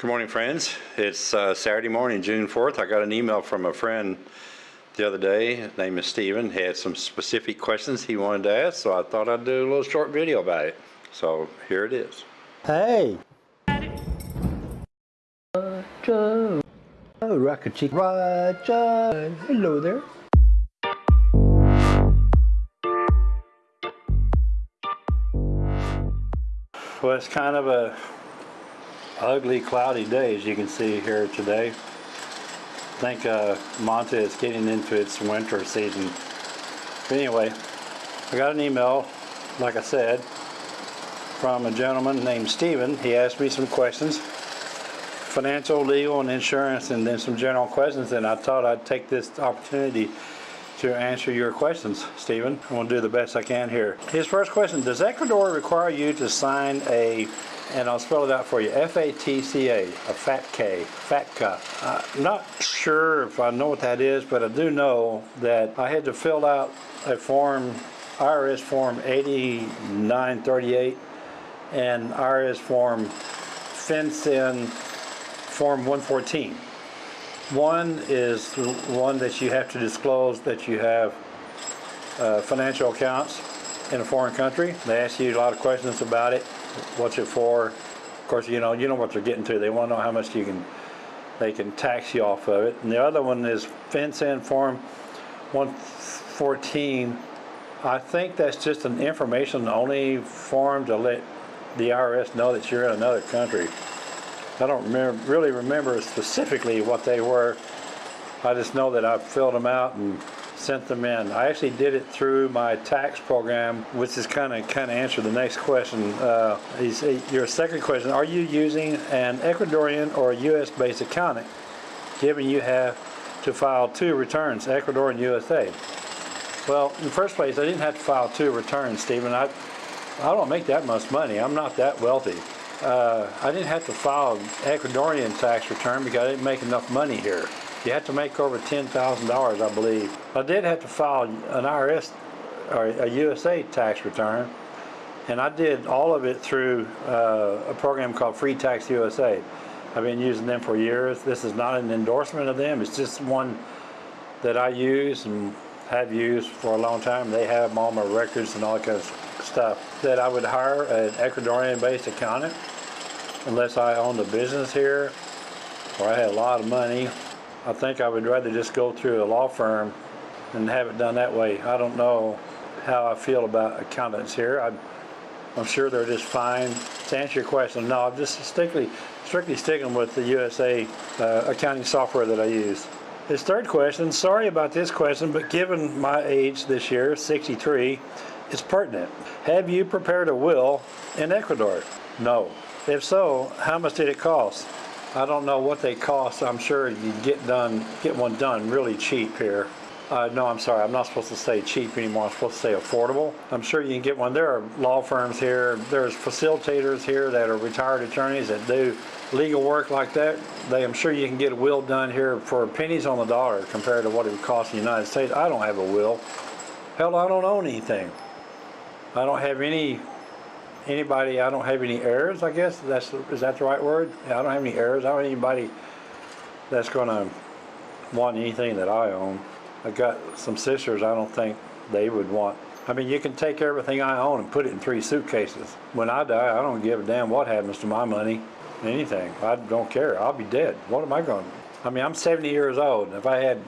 Good morning, friends. It's uh, Saturday morning, June 4th. I got an email from a friend the other day. His name is Steven. He had some specific questions he wanted to ask, so I thought I'd do a little short video about it. So here it is. Hey. Roger. Oh, Rocket Chick. Roger. Hello there. Well, it's kind of a ugly, cloudy day, as you can see here today. I think uh, is getting into its winter season. But anyway, I got an email, like I said, from a gentleman named Steven. He asked me some questions, financial, legal, and insurance, and then some general questions, and I thought I'd take this opportunity to answer your questions, Stephen. I'm going to do the best I can here. His first question, does Ecuador require you to sign a, and I'll spell it out for you, F-A-T-C-A, a FATCA, FATCA. I'm not sure if I know what that is, but I do know that I had to fill out a form, IRS form 8938 and IRS form FinCEN form 114. One is the one that you have to disclose that you have uh, financial accounts in a foreign country. They ask you a lot of questions about it. What's it for? Of course, you know you know what they're getting to. They want to know how much you can they can tax you off of it. And the other one is FinCEN Form 114. I think that's just an information only form to let the IRS know that you're in another country. I don't remember, really remember specifically what they were. I just know that I filled them out and sent them in. I actually did it through my tax program, which is kind of kind of answer the next question. Uh, your second question: Are you using an Ecuadorian or U.S.-based accountant, given you have to file two returns, Ecuador and USA? Well, in the first place, I didn't have to file two returns, Stephen. I I don't make that much money. I'm not that wealthy uh, I didn't have to file an Ecuadorian tax return because I didn't make enough money here. You have to make over $10,000, I believe. I did have to file an IRS or a USA tax return, and I did all of it through uh, a program called Free Tax USA. I've been using them for years. This is not an endorsement of them. It's just one that I use and have used for a long time. They have all my records and all that kind of stuff. That I would hire an Ecuadorian-based accountant unless I owned a business here or I had a lot of money. I think I would rather just go through a law firm and have it done that way. I don't know how I feel about accountants here. I, I'm sure they're just fine. To answer your question, no, I'm just strictly, strictly sticking with the USA uh, accounting software that I use. His third question, sorry about this question, but given my age this year, 63, it's pertinent. Have you prepared a will in Ecuador? No. If so, how much did it cost? I don't know what they cost. I'm sure you get done, get one done really cheap here. Uh, no, I'm sorry. I'm not supposed to say cheap anymore. I'm supposed to say affordable. I'm sure you can get one. There are law firms here. There's facilitators here that are retired attorneys that do legal work like that. They, I'm sure you can get a will done here for pennies on the dollar compared to what it would cost in the United States. I don't have a will. Hell, I don't own anything. I don't have any anybody, I don't have any heirs, I guess. That's Is that the right word? I don't have any heirs. I don't have anybody that's going to want anything that I own. I got some sisters I don't think they would want. I mean, you can take everything I own and put it in three suitcases. When I die, I don't give a damn what happens to my money, anything. I don't care. I'll be dead. What am I going to I mean, I'm 70 years old. If I had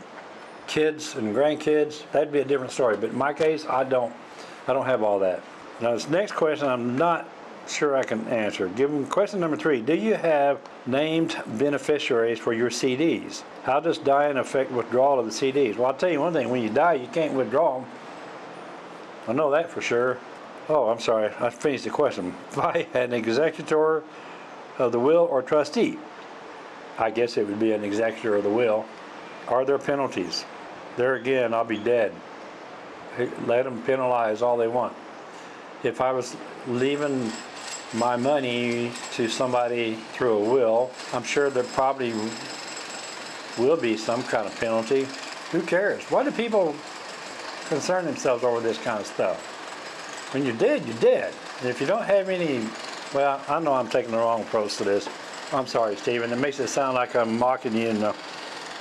kids and grandkids, that'd be a different story. But in my case, I don't, I don't have all that. Now this next question I'm not sure I can answer. Given question number three, do you have named beneficiaries for your CDs? How does dying affect withdrawal of the CDs? Well, I'll tell you one thing, when you die, you can't withdraw them. I know that for sure. Oh, I'm sorry, I finished the question. By an executor of the will or trustee, I guess it would be an executor of the will. Are there penalties? There again, I'll be dead. Let them penalize all they want if I was leaving my money to somebody through a will, I'm sure there probably will be some kind of penalty. Who cares? Why do people concern themselves over this kind of stuff? When you're dead, you're dead. And if you don't have any, well, I know I'm taking the wrong approach to this. I'm sorry, Stephen, it makes it sound like I'm mocking you and uh,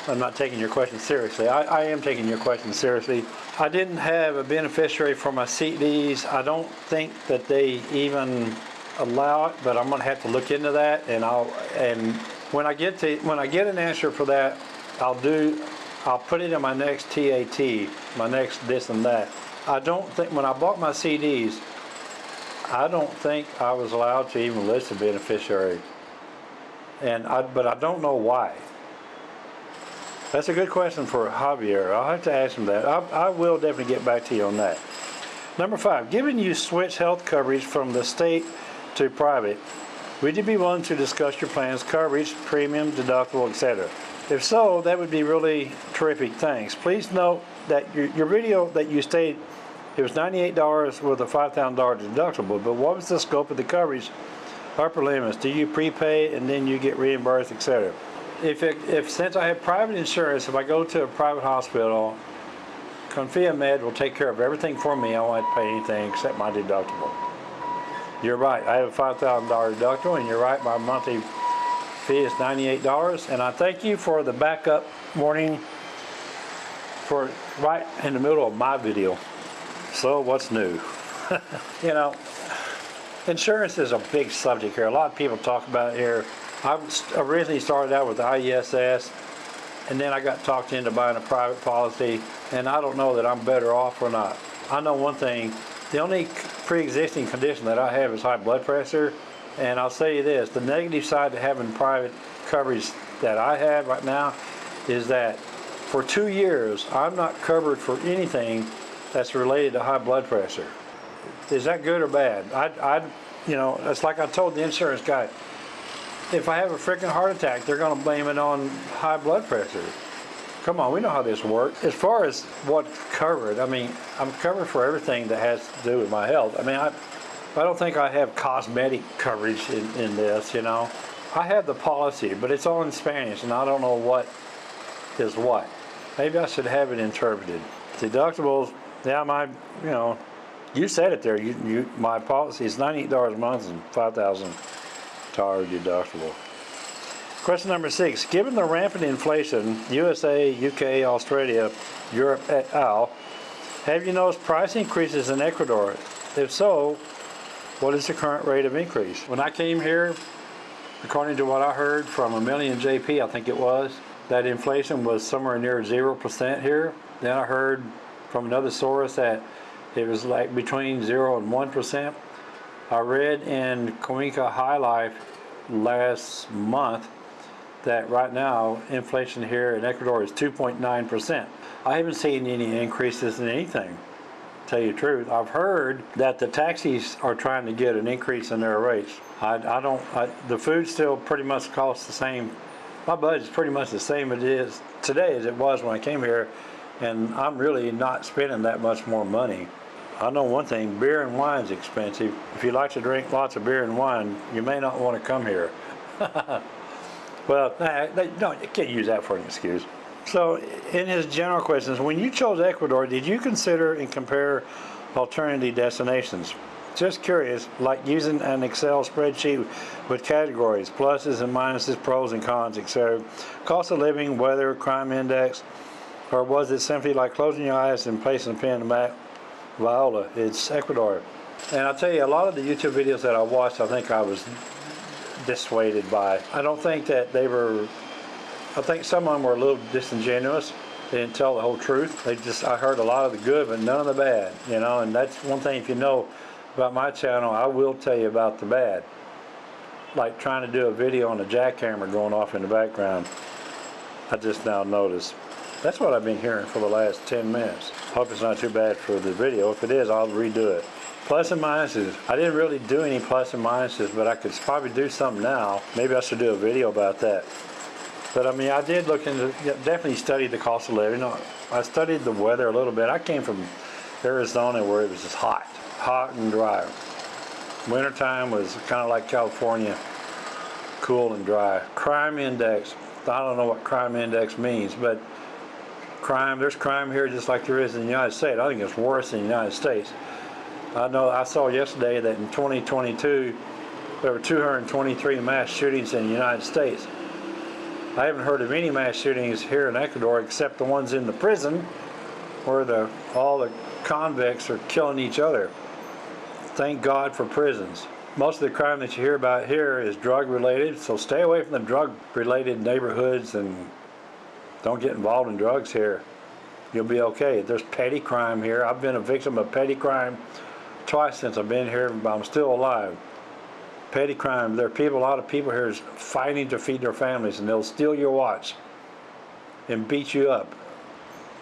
I'm not taking your question seriously. I, I am taking your question seriously. I didn't have a beneficiary for my CDs. I don't think that they even allow it, but I'm gonna have to look into that and I'll, and when I get to, when I get an answer for that, I'll do, I'll put it in my next TAT, my next this and that. I don't think, when I bought my CDs, I don't think I was allowed to even list a beneficiary. And I, but I don't know why. That's a good question for Javier. I'll have to ask him that. I, I will definitely get back to you on that. Number five, given you switch health coverage from the state to private, would you be willing to discuss your plans, coverage, premium, deductible, etc.? If so, that would be really terrific. Thanks. Please note that your, your video that you stated it was $98 with a $5,000 deductible, but what was the scope of the coverage? Upper limits, do you prepay and then you get reimbursed, etc.? If, it, if since I have private insurance, if I go to a private hospital, Confiamed will take care of everything for me. I won't pay anything except my deductible. You're right. I have a $5,000 deductible, and you're right. My monthly fee is $98. And I thank you for the backup warning for right in the middle of my video. So what's new? you know, insurance is a big subject here. A lot of people talk about it here. I originally started out with the IESS, and then I got talked into buying a private policy, and I don't know that I'm better off or not. I know one thing, the only pre-existing condition that I have is high blood pressure, and I'll say you this, the negative side to having private coverage that I have right now is that for two years, I'm not covered for anything that's related to high blood pressure. Is that good or bad? I, I, you know, it's like I told the insurance guy, if I have a freaking heart attack, they're going to blame it on high blood pressure. Come on, we know how this works. As far as what's covered, I mean, I'm covered for everything that has to do with my health. I mean, I, I don't think I have cosmetic coverage in, in this, you know. I have the policy, but it's all in Spanish, and I don't know what is what. Maybe I should have it interpreted. Deductibles, yeah, my, you know, you said it there. You, you, my policy is $98 a month and 5,000 tar deductible. Question number six, given the rampant inflation, USA, UK, Australia, Europe et al., have you noticed price increases in Ecuador? If so, what is the current rate of increase? When I came here, according to what I heard from a million JP, I think it was, that inflation was somewhere near 0% here. Then I heard from another source that it was like between 0 and 1%. I read in Cuenca High Life last month that right now inflation here in Ecuador is 2.9%. I haven't seen any increases in anything, tell you the truth. I've heard that the taxis are trying to get an increase in their rates. I, I don't, I, the food still pretty much costs the same. My budget's pretty much the same it is today as it was when I came here, and I'm really not spending that much more money. I know one thing, beer and wine's expensive. If you like to drink lots of beer and wine, you may not want to come here. well, they, no, you can't use that for an excuse. So in his general questions, when you chose Ecuador, did you consider and compare alternative destinations? Just curious, like using an Excel spreadsheet with categories, pluses and minuses, pros and cons, etc. Cost of living, weather, crime index, or was it simply like closing your eyes and placing a pen in the map? Viola, it's Ecuador. And I'll tell you, a lot of the YouTube videos that I watched, I think I was dissuaded by. I don't think that they were, I think some of them were a little disingenuous. They didn't tell the whole truth. They just, I heard a lot of the good, but none of the bad, you know, and that's one thing if you know about my channel, I will tell you about the bad. Like trying to do a video on a jackhammer going off in the background. I just now noticed. That's what I've been hearing for the last 10 minutes. Hope it's not too bad for the video. If it is, I'll redo it. Plus and minuses. I didn't really do any plus and minuses, but I could probably do some now. Maybe I should do a video about that. But I mean, I did look into, definitely studied the cost of living. I studied the weather a little bit. I came from Arizona where it was just hot, hot and dry. Wintertime was kind of like California, cool and dry. Crime index. I don't know what crime index means, but crime, there's crime here just like there is in the United States. I think it's worse in the United States. I know I saw yesterday that in 2022, there were 223 mass shootings in the United States. I haven't heard of any mass shootings here in Ecuador except the ones in the prison where the, all the convicts are killing each other. Thank God for prisons. Most of the crime that you hear about here is drug related, so stay away from the drug related neighborhoods and don't get involved in drugs here. You'll be okay. There's petty crime here. I've been a victim of petty crime twice since I've been here, but I'm still alive. Petty crime. There are people, a lot of people here is fighting to feed their families, and they'll steal your watch and beat you up.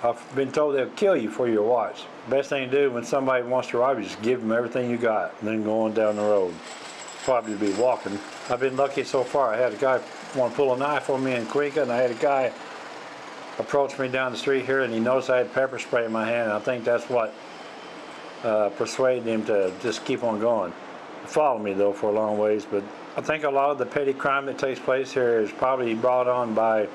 I've been told they'll kill you for your watch. Best thing to do when somebody wants to rob you, just give them everything you got, and then go on down the road. Probably be walking. I've been lucky so far. I had a guy want to pull a knife on me in Cuenca, and I had a guy approach me down the street here, and he noticed I had pepper spray in my hand. I think that's what uh, persuaded him to just keep on going. Followed me though for a long ways, but I think a lot of the petty crime that takes place here is probably brought on by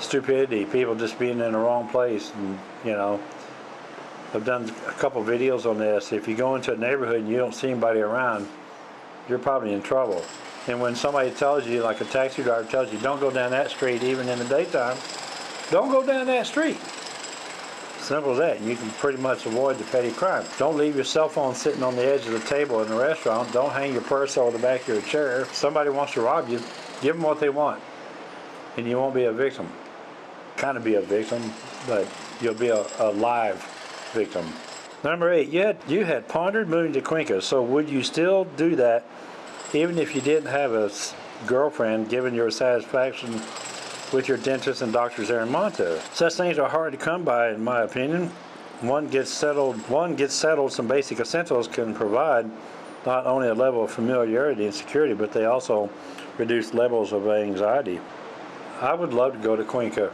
stupidity, people just being in the wrong place, and you know. I've done a couple videos on this. If you go into a neighborhood and you don't see anybody around, you're probably in trouble. And when somebody tells you, like a taxi driver tells you, don't go down that street even in the daytime, don't go down that street. Simple as that. You can pretty much avoid the petty crime. Don't leave your cell phone sitting on the edge of the table in the restaurant. Don't hang your purse over the back of your chair. If somebody wants to rob you, give them what they want. And you won't be a victim. Kind of be a victim, but you'll be a, a live victim. Number eight, you had, you had pondered moving to Cuenca, so would you still do that even if you didn't have a girlfriend given your satisfaction with your dentist and doctors there in Manta? Such things are hard to come by, in my opinion. One gets settled, one gets settled, some basic essentials can provide not only a level of familiarity and security, but they also reduce levels of anxiety. I would love to go to Cuenca,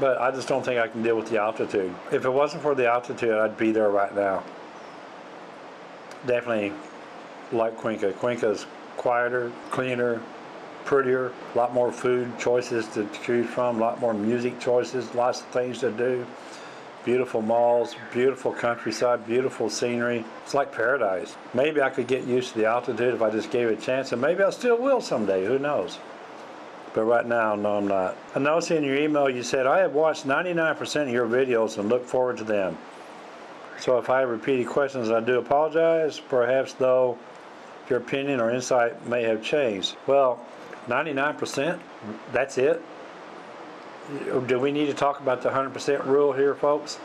but I just don't think I can deal with the altitude. If it wasn't for the altitude, I'd be there right now. Definitely like Cuenca. Cuenca's quieter, cleaner, prettier, a lot more food choices to choose from, a lot more music choices, lots of things to do. Beautiful malls, beautiful countryside, beautiful scenery. It's like paradise. Maybe I could get used to the altitude if I just gave it a chance, and maybe I still will someday. Who knows? But right now, no, I'm not. I noticed in your email you said, I have watched 99% of your videos and look forward to them. So if I have repeated questions, I do apologize. Perhaps, though, your opinion or insight may have changed. Well, 99%, that's it? Do we need to talk about the 100% rule here, folks?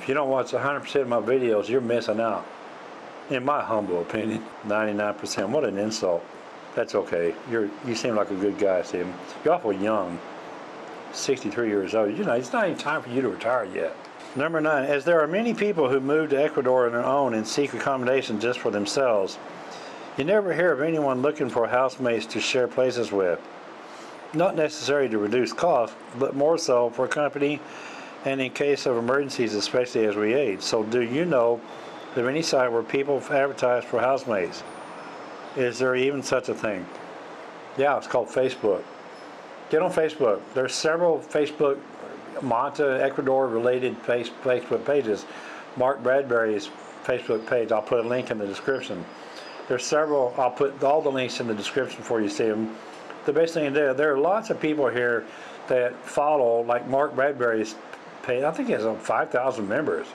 If you don't watch 100% of my videos, you're missing out. In my humble opinion, 99%. What an insult. That's okay. You're you seem like a good guy, Stephen. You're awful young. 63 years old. You know, it's not even time for you to retire yet. Number nine, as there are many people who move to Ecuador on their own and seek accommodation just for themselves, you never hear of anyone looking for housemates to share places with. Not necessarily to reduce costs, but more so for company and in case of emergencies, especially as we age. So do you know of any site where people advertise for housemates? Is there even such a thing? Yeah, it's called Facebook. Get on Facebook. There's several Facebook Manta Ecuador related Facebook pages. Mark Bradbury's Facebook page. I'll put a link in the description. There's several. I'll put all the links in the description for you see them. The best thing. There are lots of people here that follow, like Mark Bradbury's page. I think he has um, 5,000 members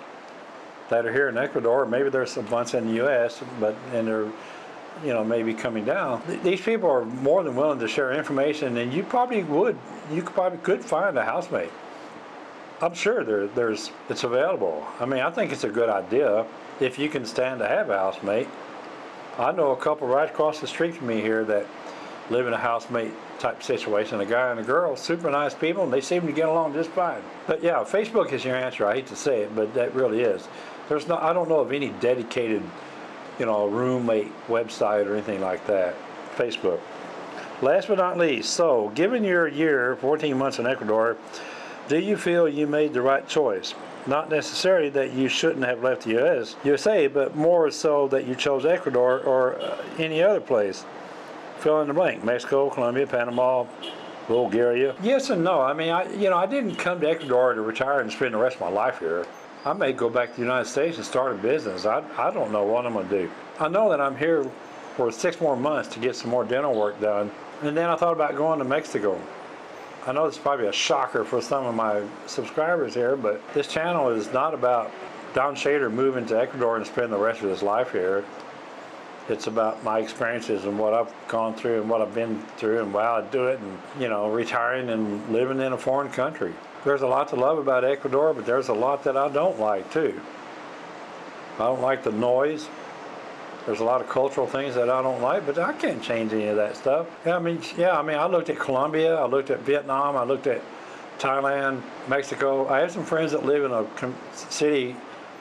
that are here in Ecuador. Maybe there's a bunch in the U.S., but and they're you know, maybe coming down. These people are more than willing to share information, and you probably would, you could probably could find a housemate. I'm sure there, there's, it's available. I mean, I think it's a good idea if you can stand to have a housemate. I know a couple right across the street from me here that live in a housemate type situation, a guy and a girl, super nice people, and they seem to get along just fine. But yeah, Facebook is your answer. I hate to say it, but that really is. There's no, I don't know of any dedicated you know, roommate website or anything like that. Facebook. Last but not least, so given your year, 14 months in Ecuador, do you feel you made the right choice? Not necessarily that you shouldn't have left the US, USA, but more so that you chose Ecuador or uh, any other place. Fill in the blank. Mexico, Colombia, Panama, Bulgaria. Yes and no. I mean, I you know, I didn't come to Ecuador to retire and spend the rest of my life here. I may go back to the United States and start a business. I, I don't know what I'm going to do. I know that I'm here for six more months to get some more dental work done. And then I thought about going to Mexico. I know this is probably a shocker for some of my subscribers here, but this channel is not about Don Shader moving to Ecuador and spending the rest of his life here. It's about my experiences and what I've gone through and what I've been through and why I do it and, you know, retiring and living in a foreign country. There's a lot to love about Ecuador, but there's a lot that I don't like too. I don't like the noise. There's a lot of cultural things that I don't like, but I can't change any of that stuff. Yeah, I mean, yeah, I mean, I looked at Colombia, I looked at Vietnam, I looked at Thailand, Mexico. I have some friends that live in a city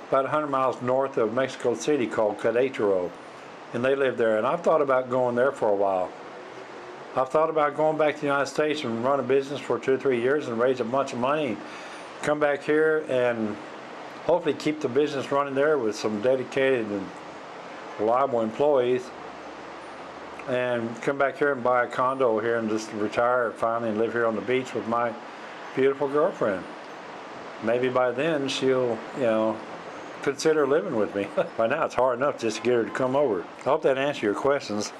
about 100 miles north of Mexico City called Querétaro, and they live there. And I've thought about going there for a while. I've thought about going back to the United States and run a business for two or three years and raise a bunch of money, come back here and hopefully keep the business running there with some dedicated and reliable employees and come back here and buy a condo here and just retire finally and live here on the beach with my beautiful girlfriend. Maybe by then she'll, you know, consider living with me. By now it's hard enough just to get her to come over. I hope that answers your questions.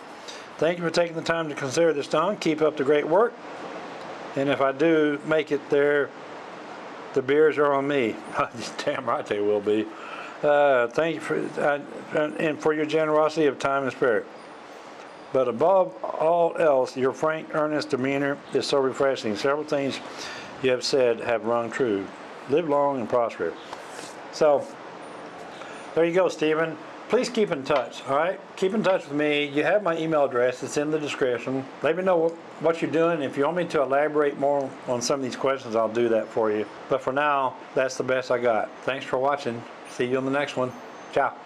Thank you for taking the time to consider this, Don. Keep up the great work. And if I do make it there, the beers are on me. Damn right they will be. Uh, thank you for uh, and for your generosity of time and spirit. But above all else, your frank, earnest demeanor is so refreshing. Several things you have said have rung true. Live long and prosper. So, there you go, Stephen. Please keep in touch, all right? Keep in touch with me. You have my email address. It's in the description. Let me know what, what you're doing. If you want me to elaborate more on some of these questions, I'll do that for you. But for now, that's the best I got. Thanks for watching. See you on the next one. Ciao.